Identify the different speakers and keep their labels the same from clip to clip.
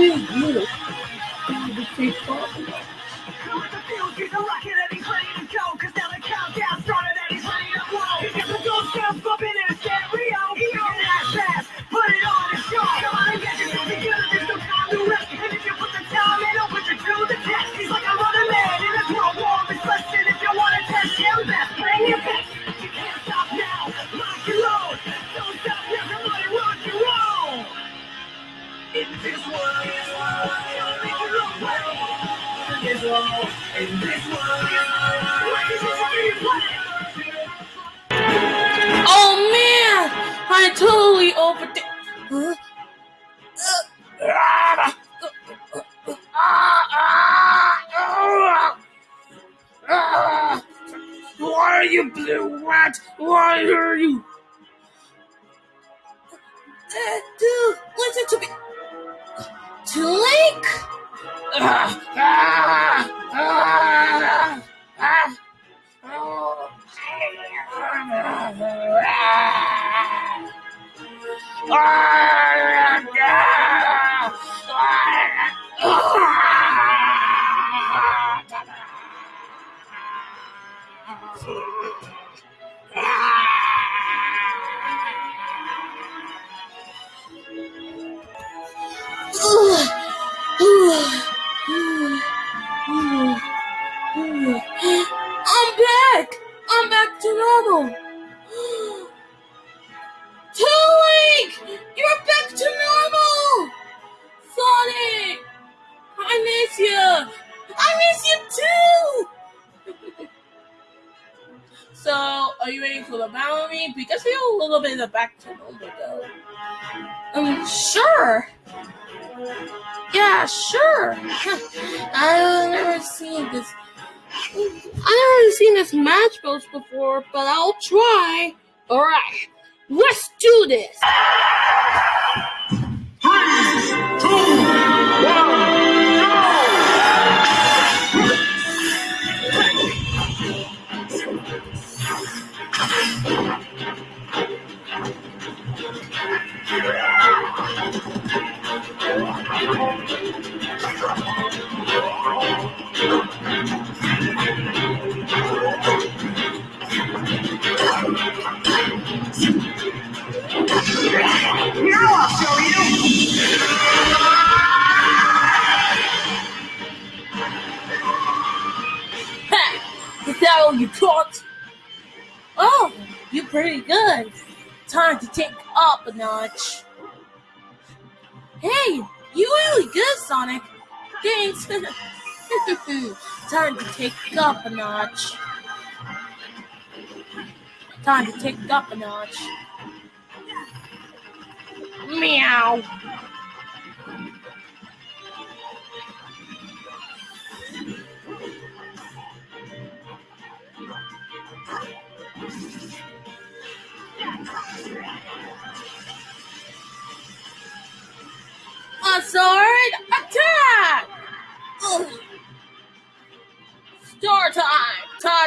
Speaker 1: you. Time to I totally overdid. Huh?
Speaker 2: Why are you blue rat? Why are you?
Speaker 1: Uh, dude, listen to me. Too late?
Speaker 2: Ah, ah, ah, ah, oh.
Speaker 1: I'm back! I'm back to normal! Little bit of back to normal though. Um, sure! Yeah, sure. I've never seen this. I've never seen this match boats before, but I'll try. All right, let's do this.
Speaker 2: Now I'll show you.
Speaker 1: Taught? Oh, you're pretty good. Time to take up a notch. Hey, you really good, Sonic. Thanks. Time to take up a notch. Time to take up a notch. Meow.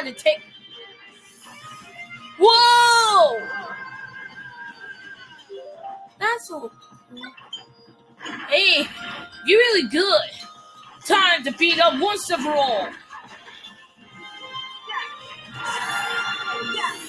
Speaker 1: Time to take. Whoa! That's so. Hey, you're really good. Time to beat up once and for all.
Speaker 2: Now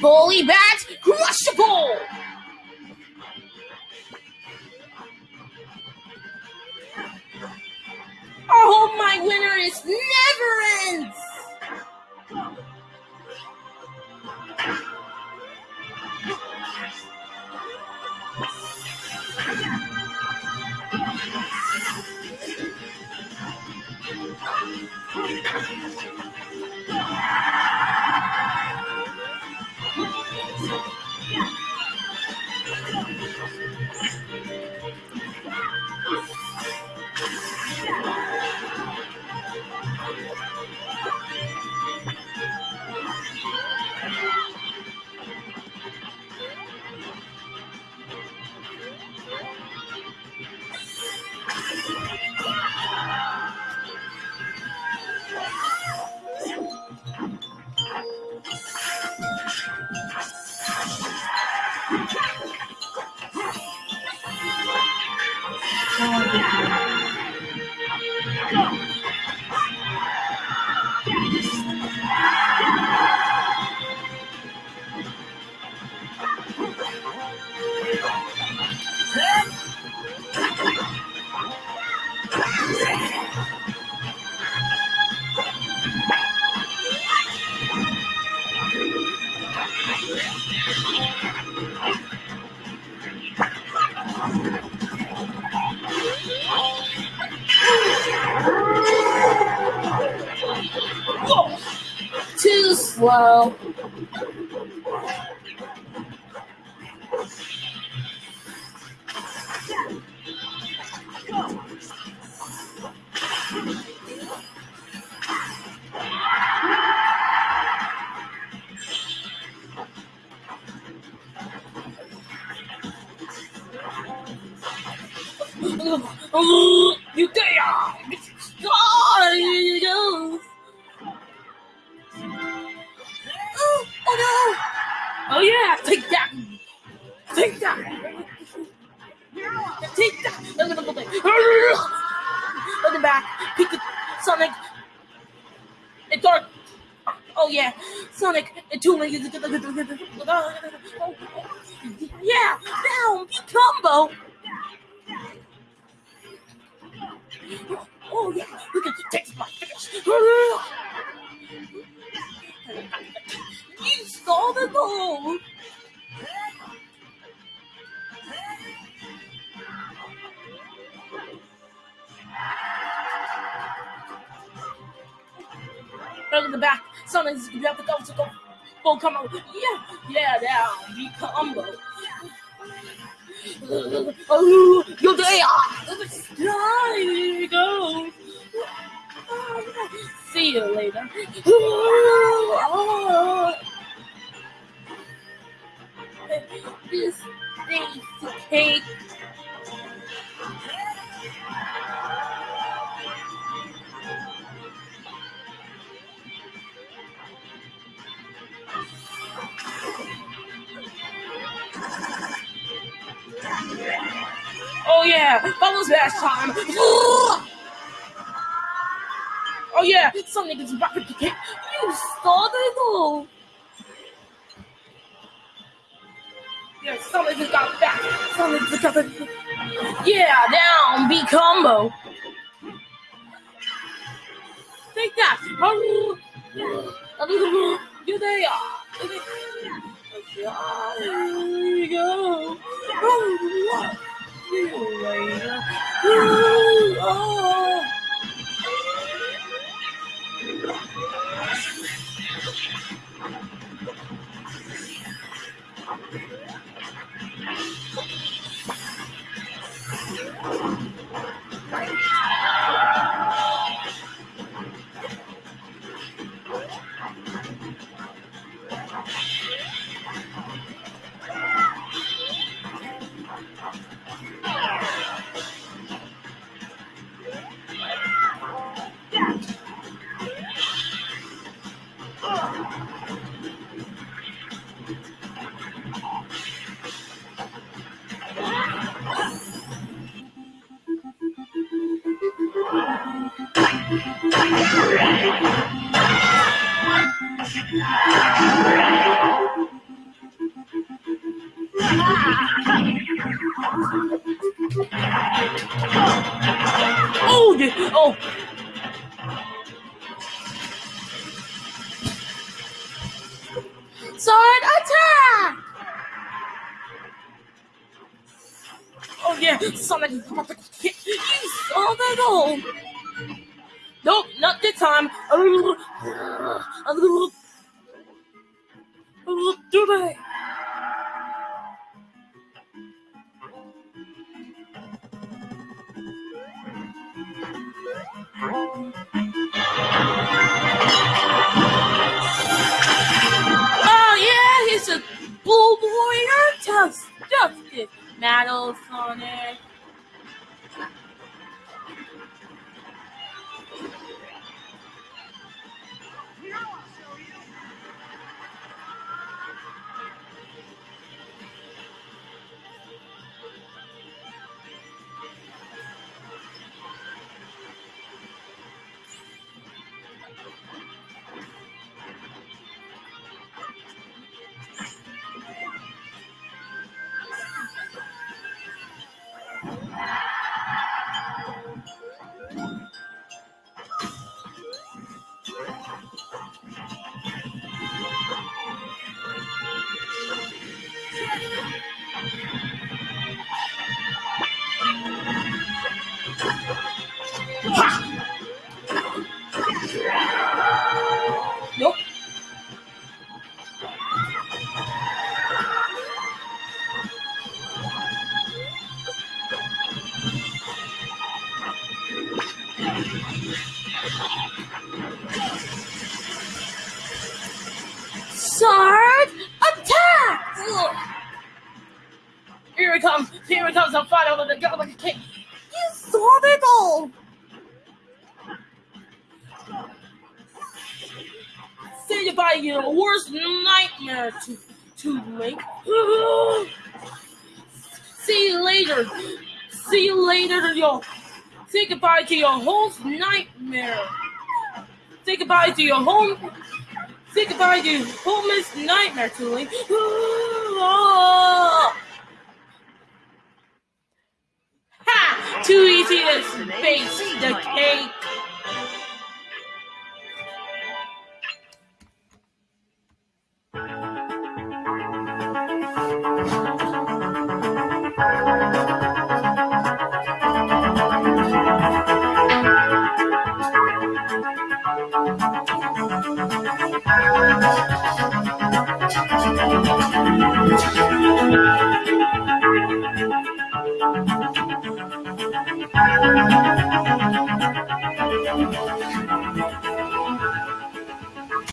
Speaker 1: Bully bat, crushable. Oh, my winner is never ends. Too slow. Oh, you there? Oh. Oh, oh no! Oh yeah, take that! Take that! Take that! Look at back. Pick it, Sonic. It's dark. Oh yeah, Sonic. It's too late. Yeah, down. Be combo. Combo. Yeah, yeah, down. Be combo. Oh, you're there. There you go. See you later. This thing's cake. Yeah, Bubbles last time. Oh yeah, some niggas rapid to kick. You started though. Yeah, some niggas got back. Some niggas got the. Yeah, down, B combo. Take that. You there. There you go. Oh, See you. Sword attack! Oh yeah, Sonic is about to hit. You saw that goal. Nope, not this time. Do they? Oh Sword attack! Ugh. Here it comes. Here it comes. The final of the Goblet King. You saw it all. Say goodbye to your worst nightmare to to Link. See you later. See you later to your say goodbye to your whole nightmare. Say goodbye to your home say goodbye to your homest nightmare to Link. Ha! Too easy to face the cake.